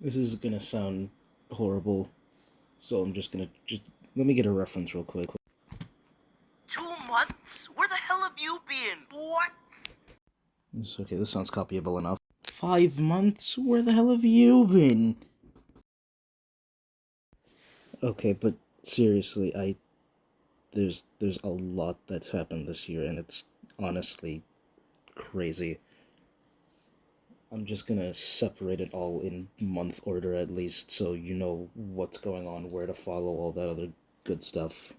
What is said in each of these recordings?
This is gonna sound horrible, so I'm just gonna just let me get a reference real quick. Two months? Where the hell have you been? What? This okay. This sounds copyable enough. Five months? Where the hell have you been? Okay, but seriously, I there's there's a lot that's happened this year, and it's honestly crazy. I'm just gonna separate it all in month order at least, so you know what's going on, where to follow, all that other good stuff.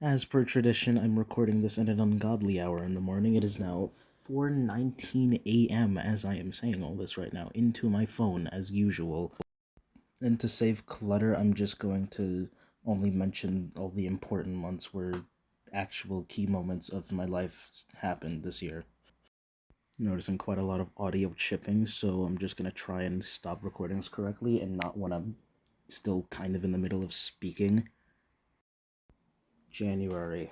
As per tradition, I'm recording this at an ungodly hour in the morning. It is now 4:19 a.m. as I am saying all this right now into my phone as usual. And to save clutter, I'm just going to only mention all the important months where actual key moments of my life happened this year noticing quite a lot of audio chipping, so I'm just gonna try and stop recordings correctly and not when I'm still kind of in the middle of speaking. January.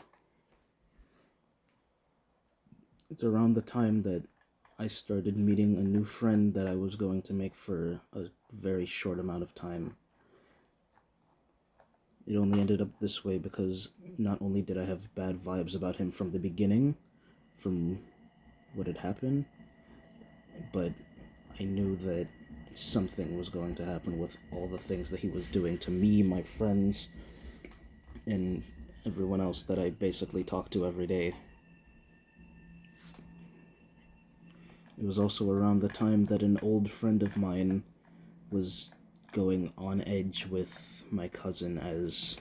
It's around the time that I started meeting a new friend that I was going to make for a very short amount of time. It only ended up this way because not only did I have bad vibes about him from the beginning, from what had happened, but I knew that something was going to happen with all the things that he was doing to me, my friends, and everyone else that I basically talk to every day. It was also around the time that an old friend of mine was going on edge with my cousin as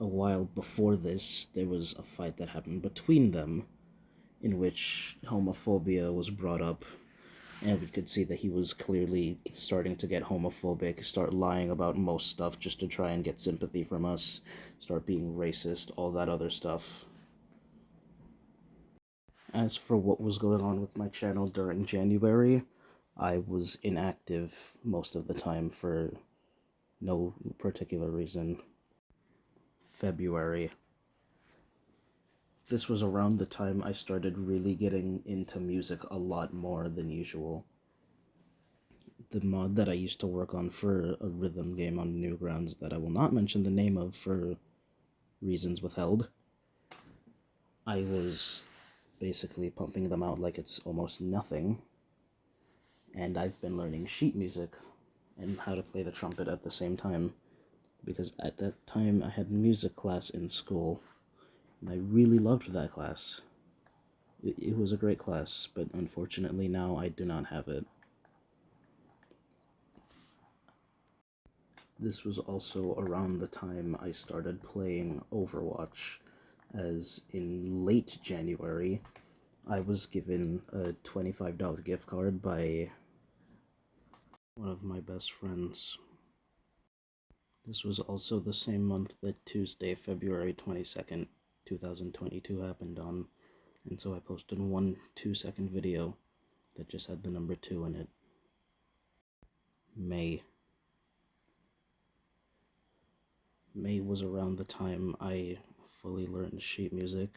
a while before this there was a fight that happened between them in which homophobia was brought up and we could see that he was clearly starting to get homophobic, start lying about most stuff just to try and get sympathy from us, start being racist, all that other stuff. As for what was going on with my channel during January, I was inactive most of the time for no particular reason. February. This was around the time I started really getting into music a lot more than usual. The mod that I used to work on for a rhythm game on Newgrounds that I will not mention the name of for reasons withheld, I was basically pumping them out like it's almost nothing. And I've been learning sheet music and how to play the trumpet at the same time because at that time I had music class in school and I really loved that class. It, it was a great class, but unfortunately now I do not have it. This was also around the time I started playing Overwatch, as in late January, I was given a $25 gift card by one of my best friends. This was also the same month that Tuesday, February 22nd, 2022 happened on, and so I posted one two second video that just had the number 2 in it. May. May was around the time I fully learned sheet music,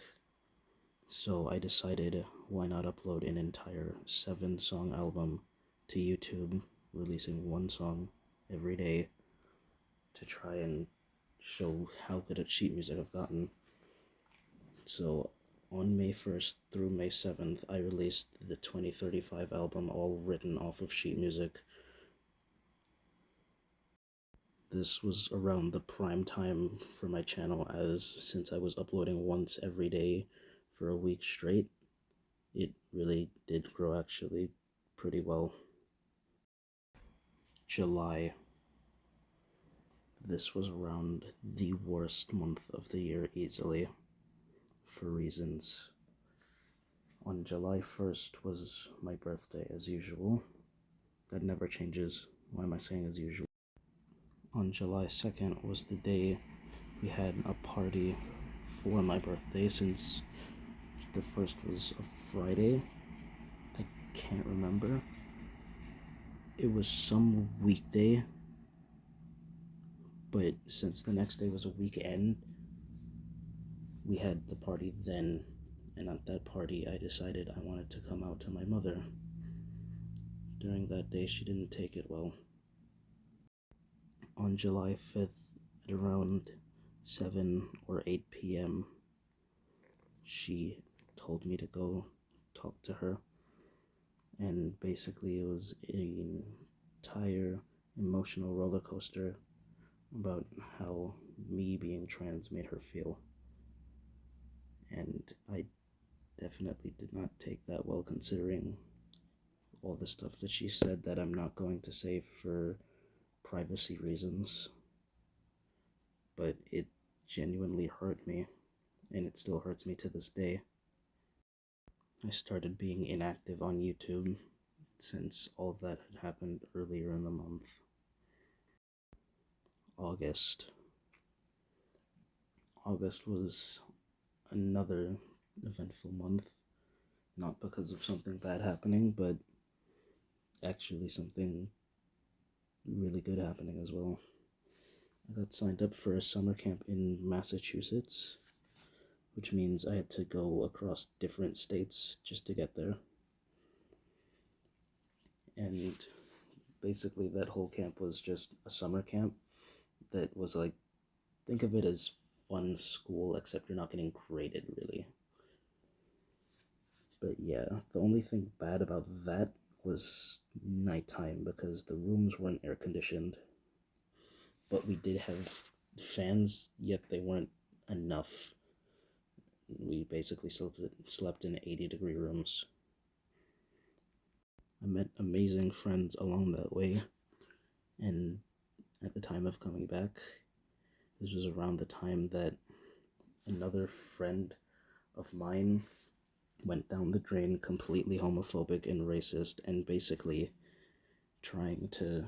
so I decided why not upload an entire seven song album to YouTube, releasing one song every day to try and show how good at sheet music I've gotten. So on May 1st through May 7th, I released the 2035 album, all written off of sheet music. This was around the prime time for my channel, as since I was uploading once every day for a week straight, it really did grow actually pretty well. July. This was around the worst month of the year easily for reasons. On July 1st was my birthday, as usual. That never changes. Why am I saying as usual? On July 2nd was the day we had a party for my birthday, since the first was a Friday. I can't remember. It was some weekday, but since the next day was a weekend, we had the party then, and at that party, I decided I wanted to come out to my mother. During that day, she didn't take it well. on July 5th at around 7 or 8 p.m., she told me to go talk to her. And basically, it was an entire emotional roller coaster about how me being trans made her feel. And I definitely did not take that well, considering all the stuff that she said that I'm not going to say for privacy reasons. But it genuinely hurt me, and it still hurts me to this day. I started being inactive on YouTube since all that had happened earlier in the month. August. August was another eventful month. Not because of something bad happening, but actually something really good happening as well. I got signed up for a summer camp in Massachusetts, which means I had to go across different states just to get there. And basically, that whole camp was just a summer camp that was like, think of it as fun school, except you're not getting graded really. But yeah, the only thing bad about that was nighttime because the rooms weren't air conditioned. But we did have fans, yet they weren't enough. We basically slept, slept in 80 degree rooms. I met amazing friends along that way, and at the time of coming back, this was around the time that another friend of mine went down the drain completely homophobic and racist and basically trying to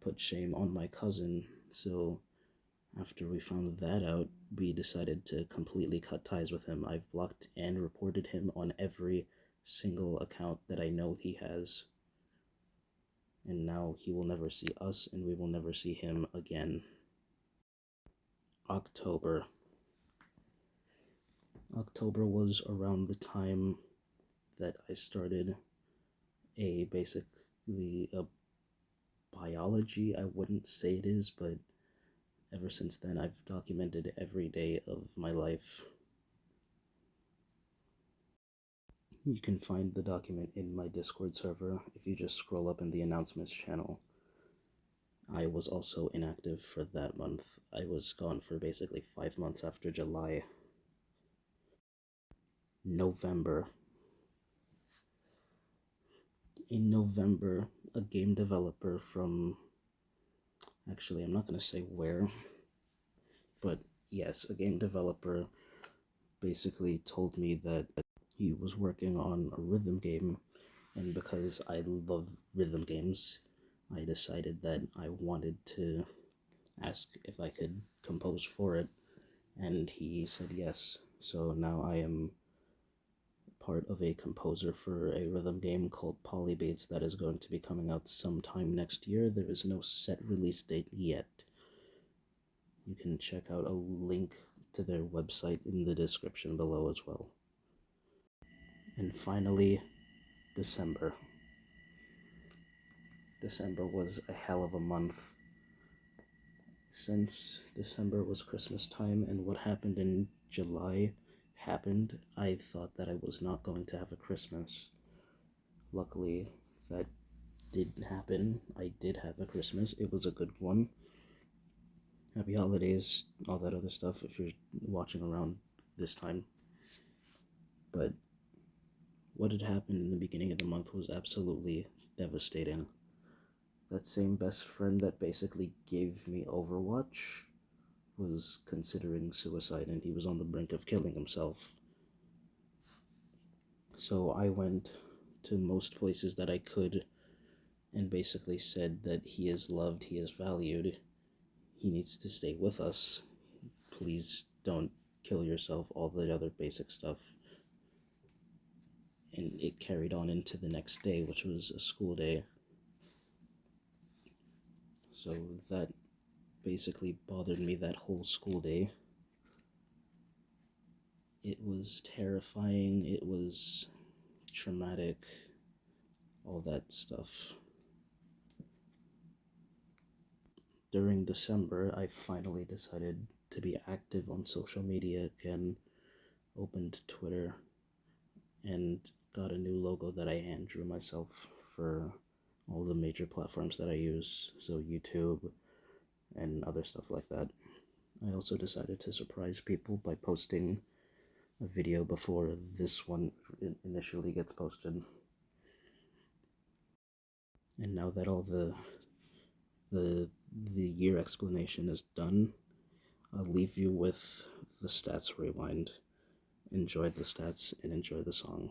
put shame on my cousin. So after we found that out, we decided to completely cut ties with him. I've blocked and reported him on every single account that I know he has. And now he will never see us and we will never see him again. October. October was around the time that I started a basically a biology. I wouldn't say it is, but ever since then I've documented every day of my life. You can find the document in my Discord server if you just scroll up in the announcements channel. I was also inactive for that month. I was gone for basically five months after July. November. In November, a game developer from. Actually, I'm not going to say where, but yes, a game developer basically told me that he was working on a rhythm game, and because I love rhythm games, I decided that I wanted to ask if I could compose for it, and he said yes. So now I am part of a composer for a rhythm game called Polybeats that is going to be coming out sometime next year. There is no set release date yet. You can check out a link to their website in the description below as well. And finally, December. December was a hell of a month. Since December was Christmas time and what happened in July happened, I thought that I was not going to have a Christmas. Luckily, that didn't happen. I did have a Christmas. It was a good one. Happy holidays, all that other stuff if you're watching around this time. But what had happened in the beginning of the month was absolutely devastating that same best friend that basically gave me Overwatch was considering suicide and he was on the brink of killing himself. So I went to most places that I could and basically said that he is loved, he is valued, he needs to stay with us. Please don't kill yourself, all the other basic stuff. And it carried on into the next day, which was a school day. So that basically bothered me that whole school day. It was terrifying, it was traumatic, all that stuff. during December, I finally decided to be active on social media again, opened Twitter, and got a new logo that I hand drew myself for all the major platforms that I use, so YouTube and other stuff like that. I also decided to surprise people by posting a video before this one initially gets posted. And now that all the the the year explanation is done, I'll leave you with the stats rewind. Enjoy the stats and enjoy the song.